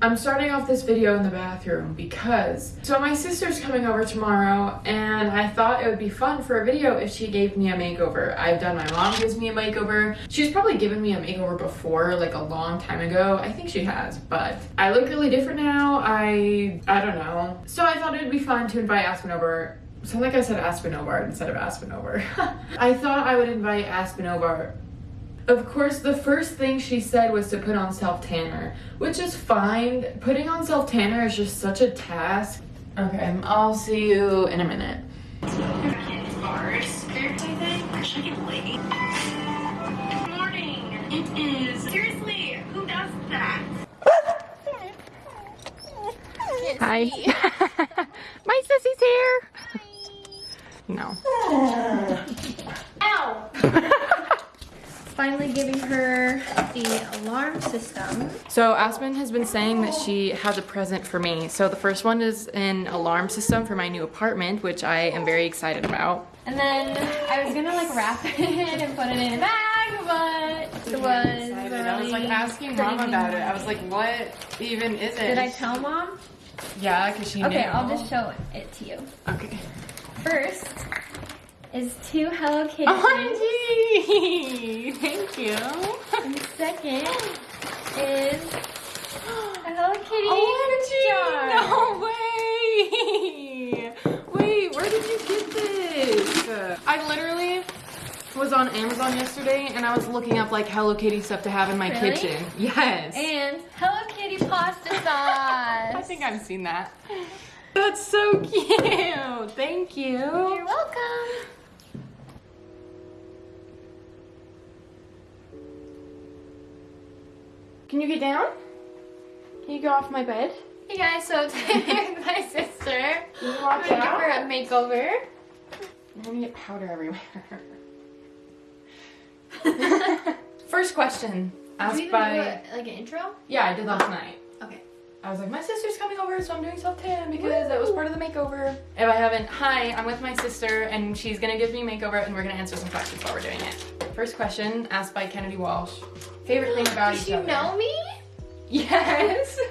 I'm starting off this video in the bathroom because so my sister's coming over tomorrow and I thought it would be fun for a video if she gave me a makeover. I've done my mom gives me a makeover. She's probably given me a makeover before like a long time ago. I think she has, but I look really different now. I I don't know. So I thought it would be fun to invite Aspen over so like I said Aspen Ovard instead of Aspen over. I thought I would invite Aspen Ovard of course, the first thing she said was to put on self-tanner, which is fine. Putting on self-tanner is just such a task. Okay, um, I'll see you in a minute. Ours, I think. Should late? Morning. It is. Seriously, who does that? Hi. My sissy's here. No. Ow! Finally giving her the alarm system. So Aspen has been saying that she has a present for me. So the first one is an alarm system for my new apartment, which I am very excited about. And then I was gonna like wrap it and put it in a bag, but it was I was like asking mom about it. I was like, what even is it? Did I tell mom? Yeah, because she knew. Okay, I'll just show it to you. Okay. First is two Hello Kitty. OMG! Oh, Thank you. And second is a Hello Kitty oh, OMG! jar. No way! Wait, where did you get this? I literally was on Amazon yesterday and I was looking up like Hello Kitty stuff to have in my Really? kitchen. Yes. And Hello Kitty pasta sauce. I think I've seen that. That's so cute. Thank you. You're welcome. Can you get down? Can you go off my bed? Hey guys, so today with my sister. Can you I'm gonna give her a makeover. I'm gonna get powder everywhere. First question asked by. do a, like an intro? Yeah, I did last night. Okay. I was like, my sister's coming over, so I'm doing self tan because that was part of the makeover. If I haven't, hi, I'm with my sister, and she's gonna give me makeover, and we're gonna answer some questions while we're doing it. First question asked by Kennedy Walsh. Favorite thing about each other? know me? Yes.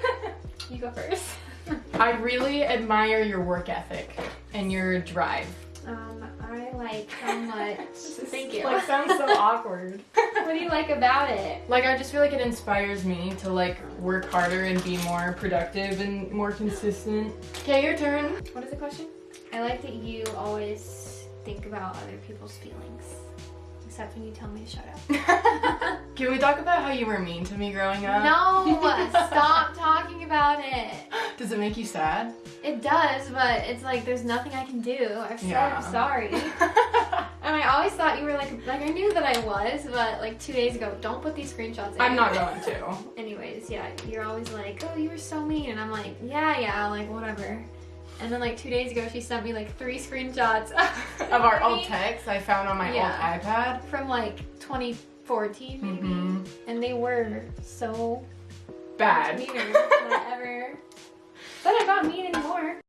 You go first. I really admire your work ethic and your drive. Um, I like how much. Thank you. Like sounds so awkward. what do you like about it? Like I just feel like it inspires me to like work harder and be more productive and more consistent. Okay, your turn. What is the question? I like that you always think about other people's feelings. Except when you tell me to shut up. Can we talk about how you were mean to me growing up? No! Stop talking about it! Does it make you sad? It does, but it's like there's nothing I can do. I've said Yeah. I'm sorry. And I always thought you were like, like I knew that I was, but like two days ago, don't put these screenshots in. I'm not going to. Anyways, yeah, you're always like, oh, you were so mean. And I'm like, yeah, yeah, like whatever. And then like two days ago, she sent me like three screenshots Of our old texts I found on my Yeah. old iPad. from like 2014 maybe. Mhm. And they were so Bad. meaner than I ever. Not mean anymore.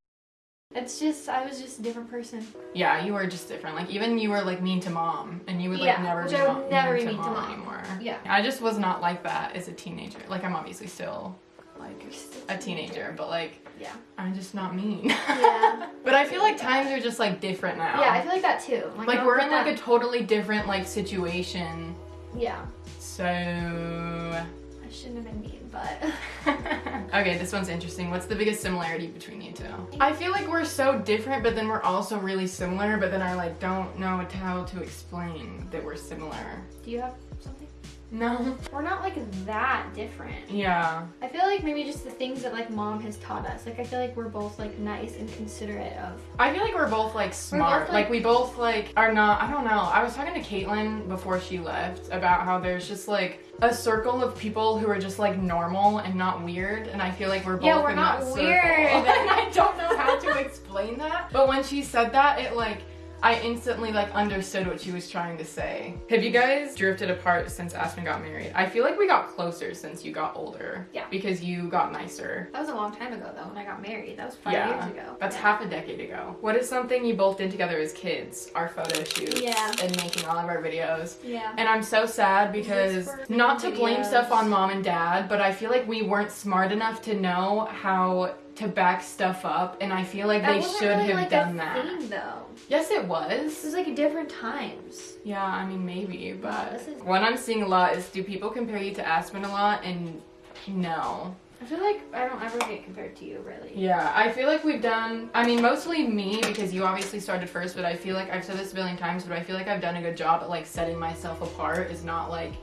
It's just, I was just a different person. Yeah, you were just different. Like even you were like mean to mom, and you would like Yeah, never be would never mean be to mean to mom, mom. anymore. Yeah. I just was not like that as a teenager. Like I'm obviously still like still a teenager, but like Yeah. I'm just not mean. Yeah. but I feel like times are just like different now. Yeah, I feel like that too. like I we're in like a totally different like situation. Yeah. So I shouldn't have been mean, but. okay, this one's interesting. What's the biggest similarity between you two? I feel like we're so different, but then we're also really similar. But then I like don't know how to explain that we're similar. Do you have something? No. We're not like that different. Yeah. I feel like maybe just the things that like mom has taught us. Like I feel like we're both like nice and considerate of. I feel like we're both like smart. both, like, like- we both like are not. I don't know. I was talking to Caitlin before she left about how there's just like a circle of people who are just like normal and not weird, and I feel like we're both Yeah, we're not weird. and I don't know how to explain that. But when she said that, it like I instantly like understood what she was trying to say. Have you guys drifted apart since Aspen got married? I feel like we got closer since you got older. Yeah. Because you got nicer. That was a long time ago though when I got married. That was five yeah. years ago. That's Yeah. half a decade ago. What is something you both did together as kids? Our photo shoots Yeah. and making all of our videos. Yeah. And I'm so sad because not to blame stuff on mom and dad, but I feel like we weren't smart enough to know how to back stuff up, and I feel like That they wasn't should really, have like, done a that. Thing, though. Yes, it was. is like different times. Yeah, I mean maybe, but is- what I'm seeing a lot is do people compare you to Aspen a lot? And no. I feel like I don't ever get compared to you, really. Yeah, I feel like we've done, I mean, mostly me because you obviously started first, but I feel like I've said this a billion times, but I feel like I've done a good job at like setting myself apart is not like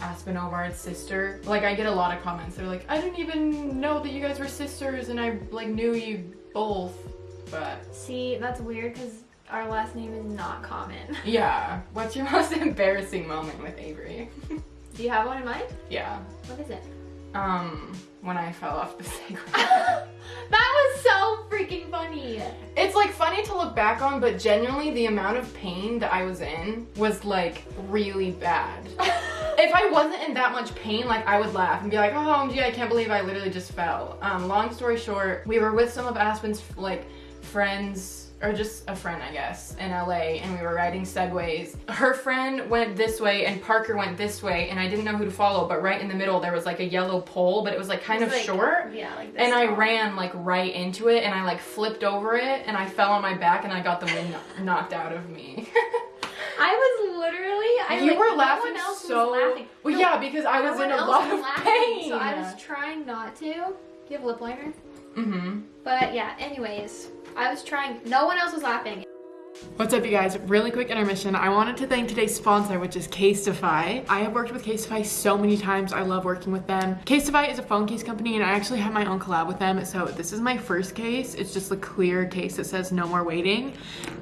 Aspen Ovard's sister. Like, I get a lot of comments. They're like, I didn't even know that you guys were sisters and I like knew you both. But See, that's weird because our last name is not common. yeah, what's your most embarrassing moment with Avery? Do you have one in mind? yeah. What is it? Um, when I fell off the Segway. that was so freaking funny. It's like funny to look back on, but genuinely the amount of pain that I was in was like really bad. if I wasn't in that much pain, like I would laugh and be like, oh, gee, I can't believe I literally just fell. Um, long story short, we were with some of Aspen's like friends or just a friend, I guess, in LA, and we were riding segways. Her friend went this way and Parker went this way, and I didn't know who to follow, but right in the middle there was like a yellow pole, but it was like kind It's of like- short. Yeah, like this. And I tall. ran like right into it and I like flipped over it and I fell on my back and I got the wind knocked out of me. I was literally. I you like, were laughing so was laughing. Well No, yeah, because I was in a lot of laughing, pain. So I was trying not to. Do you have lip liner? Mm-hmm. But yeah. Anyways, I was trying. No one else was laughing. What's up, you guys? Really quick intermission. I wanted to thank today's sponsor, which is Casetify. I have worked with Casetify so many times. I love working with them. Casetify is a phone case company, and I actually have my own collab with them. So this is my first case. It's just a clear case that says no more waiting.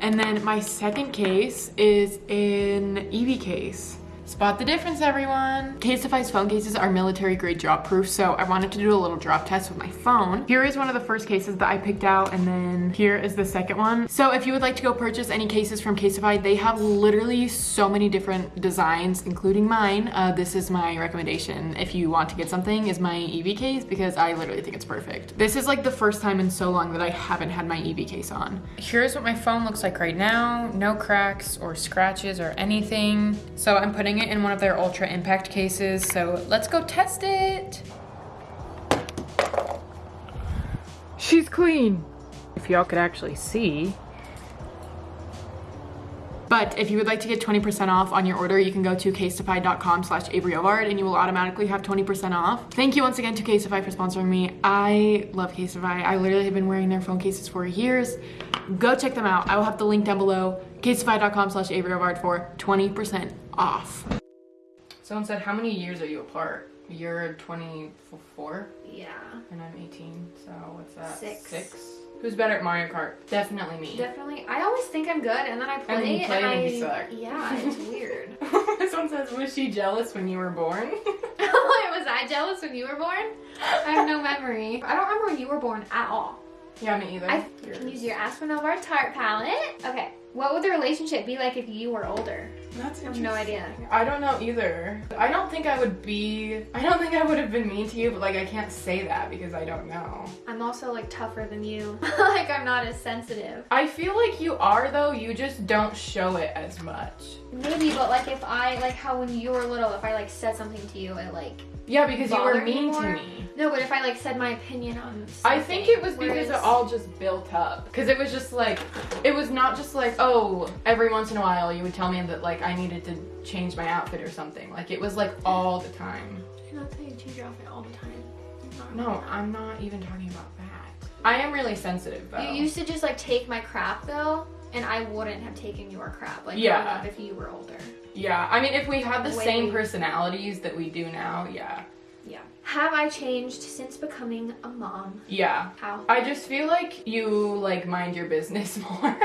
And then my second case is an EV case. Spot the difference, everyone. Casetify's phone cases are military grade drop proof, so I wanted to do a little drop test with my phone. Here is one of the first cases that I picked out, and then here is the second one. So if you would like to go purchase any cases from Casetify, they have literally so many different designs, including mine. Uh, this is my recommendation if you want to get something is my EV case because I literally think it's perfect. This is like the first time in so long that I haven't had my EV case on. Here's what my phone looks like right now. No cracks or scratches or anything. So I'm putting it in one of their ultra impact cases. So let's go test it. She's clean. If y'all could actually see. But if you would like to get 20% off on your order, you can go to casetify.com slash averyovard and you will automatically have 20% off. Thank you once again to Casetify for sponsoring me. I love Casetify. I literally have been wearing their phone cases for years. Go check them out. I will have the link down below. casetify.com slash averyovard for 20% off. Someone said, how many years are you apart? You're 24 Yeah. and I'm 18, so what's that? Six. Six? Who's better at Mario Kart? Definitely me. Definitely. I always think I'm good, and then I play, you play and, and I. you suck. Yeah, it's weird. this one says, was she jealous when you were born? was I jealous when you were born? I have no memory. I don't remember when you were born at all. yeah, me either. I can use your Aspen Over Tart palette. Okay. What would the relationship be like if you were older? That's I have no idea. I don't know either. I don't think I would be. I don't think I would have been mean to you, but like I can't say that because I don't know. I'm also like tougher than you. like I'm not as sensitive. I feel like you are though. You just don't show it as much. Maybe, but like if I like how when you were little, if I like said something to you, it like Yeah, because you were bothered me mean to me. No, but if I like said my opinion on I think it was because whereas- it all just built up. Because it was just like, it was not just like, oh, every once in a while you would tell me that like I needed to change my outfit or something. Like it was like all the time. Did I not tell you change your outfit all the time? No, I'm not even talking about that. I am really sensitive though. You used to just like take my crap though, and I wouldn't have taken your crap like Yeah. if you were older. yeah, I mean, if we had the Way same we- personalities that we do now, yeah. Yeah. Have I changed since becoming a mom? Yeah. How? I just feel like you like mind your business more.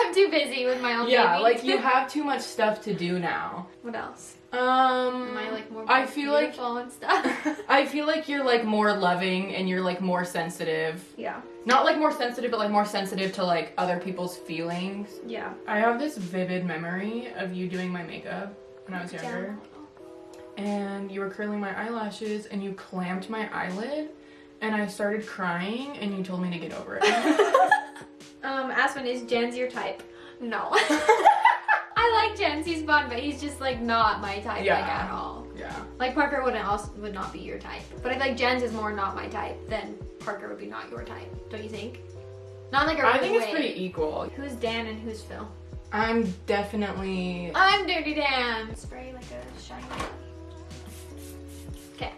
I'm too busy with my own yeah, baby. like you have too much stuff to do now. what else? Um Am I like more I feel like beautiful and stuff? I feel like you're like more loving and you're like more sensitive. yeah. Not like more sensitive, but like more sensitive to like other people's feelings. Yeah. I have this vivid memory of you doing my makeup when I was younger. And you were curling my eyelashes and you clamped my eyelid and I started crying and you told me to get over it. Um, Aspen, is Jens your type? No. I like Jens, he's fun, but he's just like not my type Yeah. like at all. yeah. Like Parker wouldn't also would not be your type. But I feel like Jens is more not my type than Parker would be not your type. Don't you think? Not like a I think it's way. pretty equal. Who's Dan and who's Phil? I'm definitely I'm Dirty Dan. Spray like a shiny. Okay.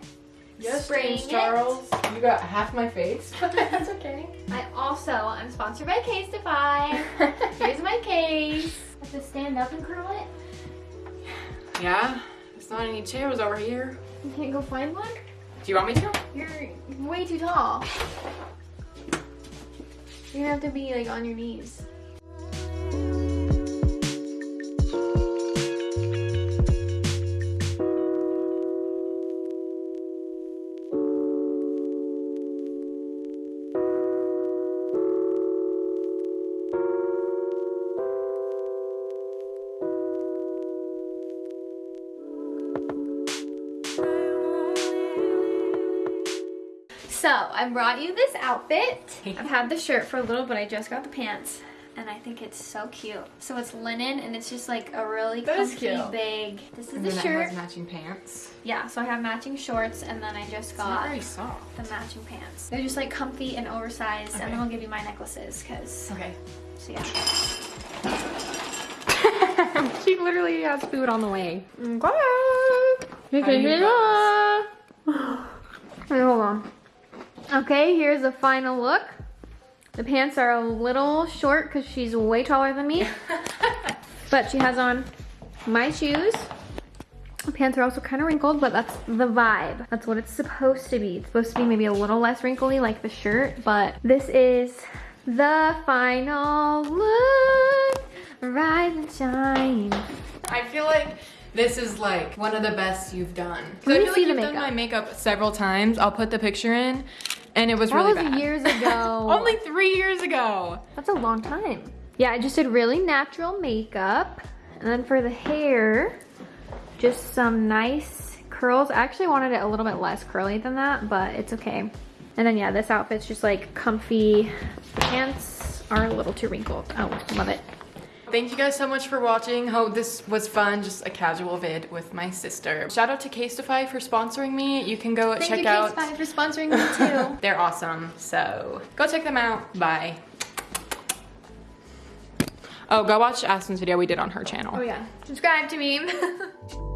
Yes, Spraying James it. Charles. You got half my face. That's okay. I also am sponsored by Case Casetify. Here's my case. I have to stand up and curl it. yeah. There's not any chairs over here. You can't go find one. Do you want me to? You're way too tall. You're gonna have to be like on your knees. So I brought you this outfit. I've had the shirt for a little, but I just got the pants. And I think it's so cute. So it's linen and it's just like a really That comfy cute. big. This is And the shirt. has matching pants. Yeah, so I have matching shorts and then I just got very soft. the matching pants. They're just like comfy and oversized and then I'll give you my necklaces because Okay. so yeah. she literally has food on the way. Okay. How do you Wait, hold on. Okay, here's the final look. The pants are a little short because she's way taller than me. but she has on my shoes. The pants are also kind of wrinkled, but that's the vibe. That's what it's supposed to be. It's supposed to be maybe a little less wrinkly like the shirt, but this is the final look. Rise and shine. I feel like this is like one of the best you've done. I feel like you've done my makeup several times. I'll put the picture in, and it was That really was bad. years ago. Only three years ago. That's a long time. Yeah, I just did really natural makeup. And then for the hair, just some nice curls. I actually wanted it a little bit less curly than that, but it's okay. And then yeah, this outfit's just like comfy. The pants are a little too wrinkled. Oh, love it. Thank you guys so much for watching. Hope this was fun, just a casual vid with my sister. Shout out to Casetify for sponsoring me. You can go Thank check you, out. Case for sponsoring me too. They're awesome. So go check them out. Bye. Oh, go watch Aspen's video we did on her channel. oh yeah, subscribe to me.